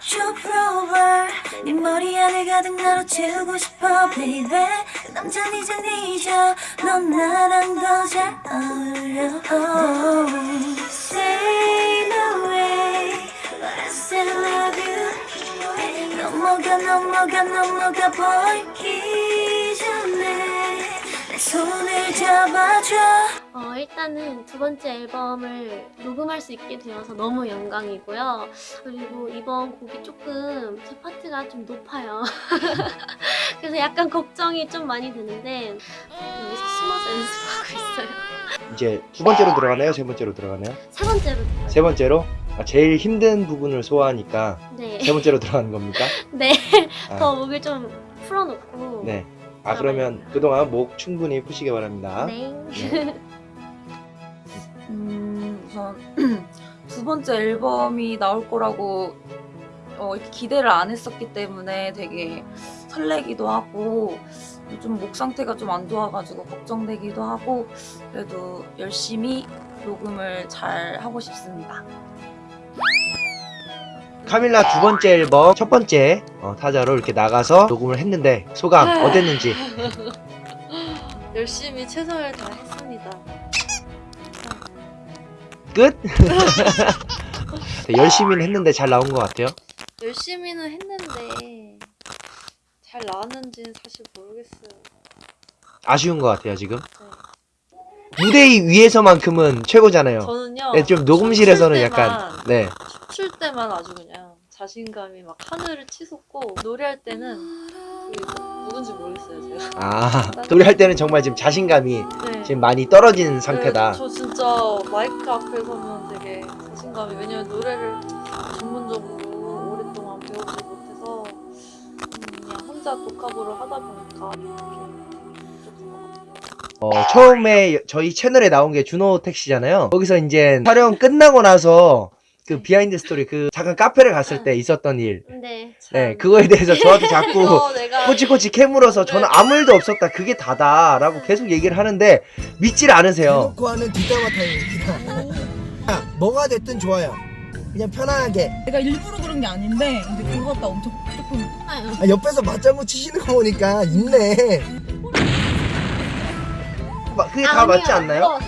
Problem 네 머리 안에 가득 나로 채우고 싶어 baby 그 남자는 이제 잊어 넌 나랑 더 잘 어울려 oh. Say no way But I still love you 넘어가 넘어가 넘어가 내 손을 잡아줘 어, 일단은 두 번째 앨범을 녹음할 수 있게 되어서 너무 영광이고요. 그리고 이번 곡이 조금 제 파트가 좀 높아요. 그래서 약간 걱정이 좀 많이 되는데 여기서 숨어서 연습하고 있어요. 이제 두 번째로 들어가나요? 세 번째로 들어가나요? 세 번째로 세 번째로 아, 제일 힘든 부분을 소화하니까 네, 세 번째로 들어가는 겁니까? 네, 아, 더 목을 좀 풀어놓고 네. 아 그러면 그동안 목 충분히 푸시기 바랍니다. 네. 네. 음, 우선 두 번째 앨범이 나올 거라고 어, 기대를 안 했었기 때문에 되게 설레기도 하고 요즘 목 상태가 좀 안 좋아가지고 걱정되기도 하고 그래도 열심히 녹음을 잘 하고 싶습니다. 카밀라 두 번째 앨범 첫 번째 어, 타자로 이렇게 나가서 녹음을 했는데 소감 어땠는지 열심히 최선을 다했습니다. 끝? 네, 열심히는 했는데 잘 나온 것 같아요. 열심히는 했는데 잘 나왔는지는 사실 모르겠어요. 아쉬운 것 같아요 지금. 무대 위에서만큼은 최고잖아요. 저는요. 네, 좀 녹음실에서는 춤출 약간 때만, 네. 춤출 때만 아주 그냥 자신감이 막 하늘을 치솟고 노래할 때는 그 누군지 모르겠어요 제가. 아 노래할 때는 정말 지금 자신감이 네. 지금 많이 떨어진 상태다. 네, 저 진짜 마이크 앞에 서면 되게 자신감이 왜냐면 노래를 전문적으로 오랫동안 배우지 못해서 음, 그냥 혼자 독학으로 하다 보니까. 어, 처음에 저희 채널에 나온 게 준호 택시잖아요. 거기서 이제 촬영 끝나고 나서 그 비하인드 스토리 그 잠깐 카페를 갔을 때 있었던 일. 네. 네, 그거에 대해서 저한테 자꾸 어, 내가 꼬치꼬치 캐물어서 저는 아무 일도 없었다. 그게 다다라고 계속 얘기를 하는데 믿질 않으세요. 대놓고 하는 뒷담화 타임입니다. 야, 뭐가 됐든 좋아요. 그냥 편안하게. 내가 일부러 그런 게 아닌데 근데 그거 갖다 엄청 조금 아, 옆에서 맞장구 치시는 거 보니까 있네. 마- 그게 다 맞지 않나요?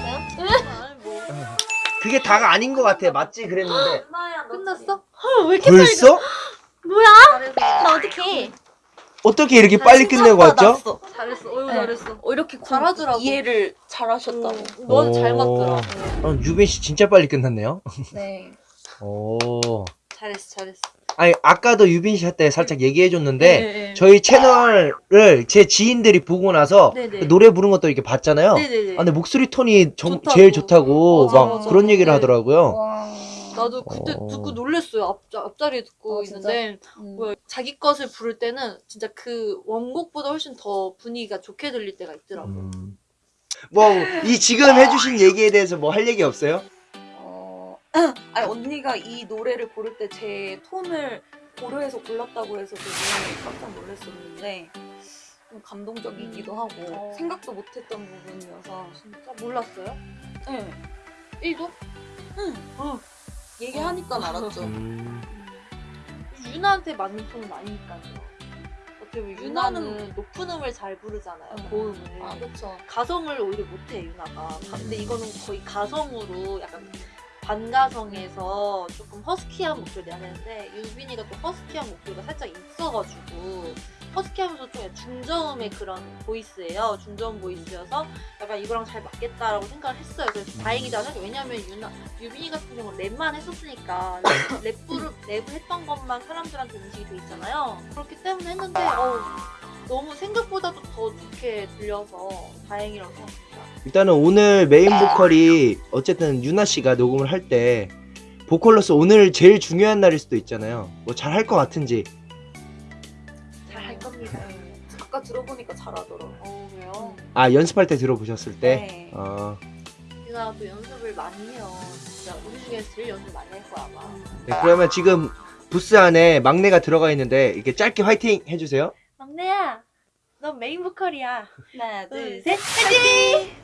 그게 다가 아닌 것 같아. 맞지 그랬는데. 끝났어? 왜 이렇게 벌써? 뭐야? 나 어떡해. 어떻게 이렇게 빨리 끝내고 왔죠? 잘했어. 어유 네. 잘했어. 어, 이렇게 잘하더라고. 이해를 잘하셨다고. 넌잘 맞더라. 어, 유빈 씨 진짜 빨리 끝났네요. 네. 오. 잘했어, 잘했어. 아니 아까도 유빈 씨한테 살짝 얘기해 줬는데 네, 저희 채널을 제 지인들이 보고 나서 네네. 그 노래 부른 것도 이렇게 봤잖아요. 네 네 네. 아, 근데 목소리 톤이 정, 좋다고. 제일 좋다고 맞아, 막 맞아. 그런 얘기를 네. 하더라고요. 와. 나도 그때 어. 듣고 놀랬어요. 앞, 앞자리에 듣고 어, 진짜? 있는데 음. 뭐야, 자기 것을 부를 때는 진짜 그 원곡보다 훨씬 더 분위기가 좋게 들릴 때가 있더라고. 요 음. 뭐 이 지금 해주신 얘기에 대해서 뭐 할 얘기 없어요? 어, 아니 언니가 이 노래를 고를 때 제 톤을 고려해서 골랐다고 해서 되게 깜짝 놀랐었는데 좀 감동적이기도 하고 어. 생각도 못했던 부분이어서 진짜 몰랐어요? 네. 1도? 어. 얘기하니까 알았죠. 음. 유나한테 맞는 톤은 아니니까요. 어떻게 보면 유나는 유나는- 높은 음을 잘 부르잖아요. 음. 고음을. 아 그렇죠. 가성을 오히려 못해 유나가. 근데 이거는 거의 가성으로 약간 반가성에서 조금 허스키한 목소리 내야 되는데 유빈이가 또 허스키한 목소리가 살짝 있어가지고 허스키하면서 좀 중저음의 그런 보이스예요. 중저음 보이스여서 약간 이거랑 잘 맞겠다라고 생각을 했어요. 그래서 다행이다는 왜냐면 유나 유빈이 같은 경우는 랩만 했었으니까 랩, 랩을 랩을 했던 것만 사람들한테 인식이 돼 있잖아요. 그렇기 때문에 했는데 어우, 너무 생각보다도 더 좋게 들려서 다행이라고 생각합니다. 일단은 오늘 메인 보컬이 어쨌든 유나 씨가 녹음을 할 때 보컬로서 오늘 제일 중요한 날일 수도 있잖아요. 뭐 잘 할 것 같은지. 잘 할 겁니다. 아까 들어보니까 잘하더라고. 어 왜요? 아 연습할 때 들어보셨을 때. 네. 어. 유나가 또 연습을 많이 해요. 진짜 우리 중에서 제일 연습 많이 할 거야 아마. 네, 그러면 지금 부스 안에 막내가 들어가 있는데 이렇게 짧게 화이팅 해주세요. 막내야, 넌 메인 보컬이야. 하나 둘, 둘 셋, 화이팅!